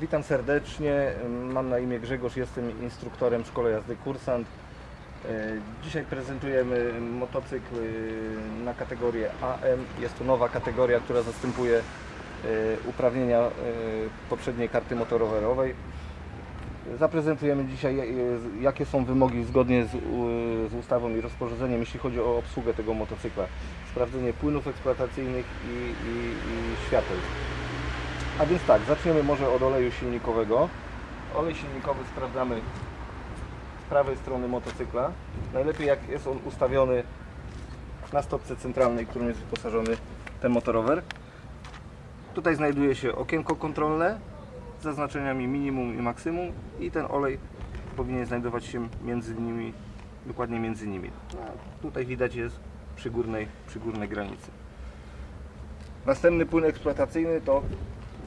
Witam serdecznie, mam na imię Grzegorz, jestem instruktorem w szkole jazdy Kursant. Y, Dzisiaj prezentujemy motocykl y, na kategorię AM. Jest to nowa kategoria, która zastępuje y, uprawnienia poprzedniej karty motorowerowej. Zaprezentujemy dzisiaj jakie są wymogi zgodnie z ustawą i rozporządzeniem, jeśli chodzi o obsługę tego motocykla. Sprawdzenie płynów eksploatacyjnych i, i, i świateł. A więc tak, zaczniemy może od oleju silnikowego. Olej silnikowy sprawdzamy z prawej strony motocykla. Najlepiej jak jest on ustawiony na stopce centralnej, którą jest wyposażony ten motorower. Tutaj znajduje się okienko kontrolne z zaznaczeniami minimum i maksimum i ten olej powinien znajdować się między nimi, dokładnie między nimi. A tutaj widać jest przy górnej, przy górnej granicy. Następny płyn eksploatacyjny to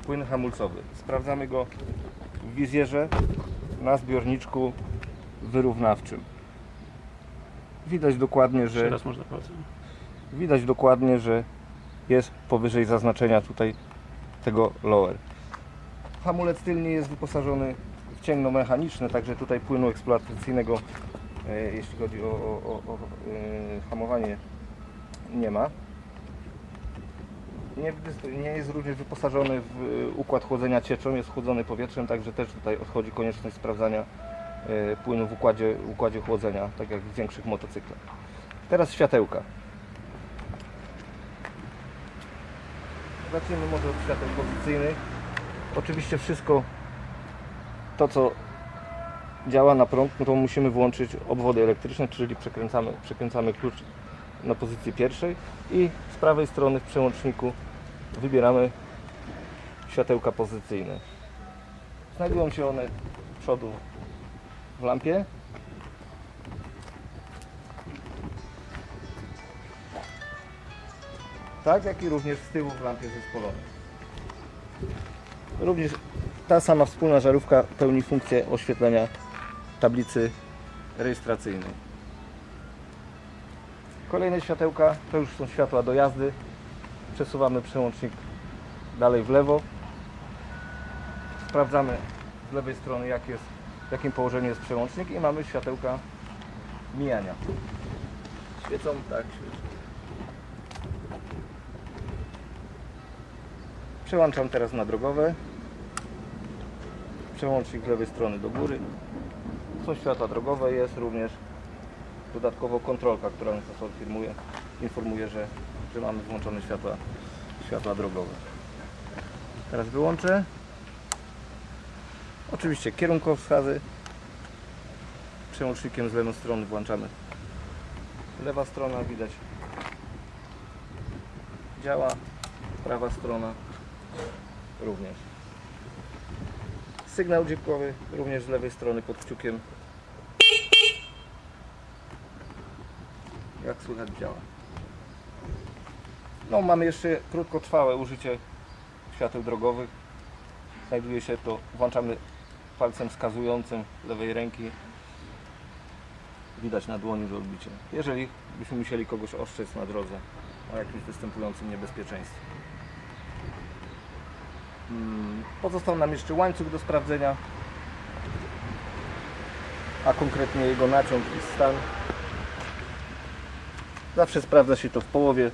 płyn hamulcowy. Sprawdzamy go w wizjerze na zbiorniczku wyrównawczym. Widać dokładnie, że można widać dokładnie, że jest powyżej zaznaczenia tutaj tego lower. Hamulec tylny jest wyposażony w cięgno mechaniczne, także tutaj płynu eksploatacyjnego, e, jeśli chodzi o, o, o, o e, hamowanie, nie ma. Nie, nie jest również wyposażony w e, układ chłodzenia cieczą, jest chłodzony powietrzem, także też tutaj odchodzi konieczność sprawdzania e, płynu w układzie, układzie chłodzenia, tak jak w większych motocyklach. Teraz światełka. Zacznijmy może od świateł pozycyjnych. Oczywiście wszystko to, co działa na prąd, no to musimy włączyć obwody elektryczne, czyli przekręcamy, przekręcamy klucz na pozycji pierwszej i z prawej strony w przełączniku wybieramy światełka pozycyjne. Znajdują się one z przodu w lampie. Tak, jak i również z tyłu w lampie zespolonej. Również ta sama wspólna żarówka pełni funkcję oświetlenia tablicy rejestracyjnej. Kolejne światełka to już są światła do jazdy. Przesuwamy przełącznik dalej w lewo. Sprawdzamy z lewej strony jak jest, w jakim położeniu jest przełącznik i mamy światełka mijania. Świecą tak. Przełączam teraz na drogowe. Przełącznik z lewej strony do góry. Są światła drogowe, jest również dodatkowo kontrolka, która nas informuje, informuje że, że mamy włączone światła, światła drogowe. Teraz wyłączę. Oczywiście kierunkowskazy. Przełącznikiem z lewej strony włączamy. Lewa strona widać działa, prawa strona również. Sygnał dźwiękowy również z lewej strony pod kciukiem. Jak słychać działa. No mamy jeszcze krótkotrwałe użycie świateł drogowych. Znajduje się to, włączamy palcem wskazującym lewej ręki. Widać na dłoni, że odbicie. Jeżeli byśmy musieli kogoś ostrzec na drodze o jakimś występującym niebezpieczeństwie. Mm, Pozostał nam jeszcze łańcuch do sprawdzenia, a konkretnie jego naciąg i stan. Zawsze sprawdza się to w połowie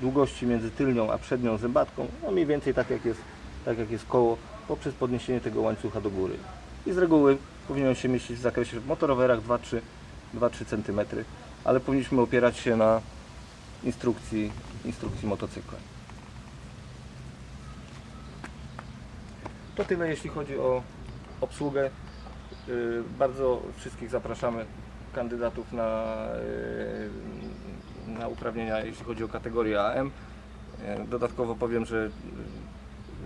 długości między tylnią a przednią zębatką, no mniej więcej tak jak jest, tak jak jest koło, poprzez podniesienie tego łańcucha do góry. I z reguły powinien się mieścić w zakresie w motorowerach 2-3 2-3 cm, ale powinniśmy opierać się na instrukcji, instrukcji motocykla. To tyle jeśli chodzi o obsługę. Yy, Bardzo wszystkich zapraszamy kandydatów na, yy, na uprawnienia jeśli chodzi o kategorię AM. Yy, Dodatkowo powiem, że yy,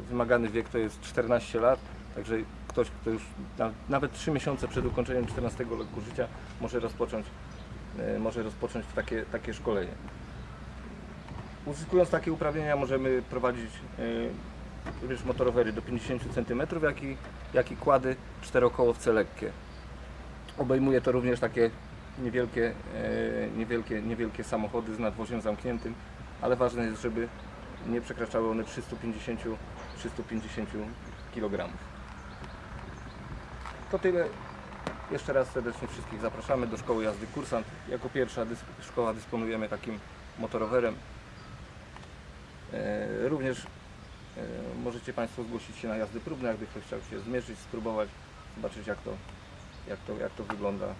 wymagany wiek to jest 14 lat, także ktoś, kto już na, nawet 3 miesiące przed ukończeniem 14 roku życia może rozpocząć, może rozpocząć takie, takie szkolenie. Uzyskując takie uprawnienia możemy prowadzić również motorowery do 50 cm, jak i, jak i kłady czterokołowce lekkie. Obejmuje to również takie niewielkie, e, niewielkie, niewielkie samochody z nadwoziem zamkniętym, ale ważne jest, żeby nie przekraczały one 350, 350 kg. To tyle. Jeszcze raz serdecznie wszystkich zapraszamy do Szkoły Jazdy Kursant. Jako pierwsza szkoła dysponujemy takim motorowerem. E, Również e, możecie Państwo zgłosić się na jazdy próbne, jakby ktoś chciał się zmierzyć, spróbować, zobaczyć jak to, jak to, jak to wygląda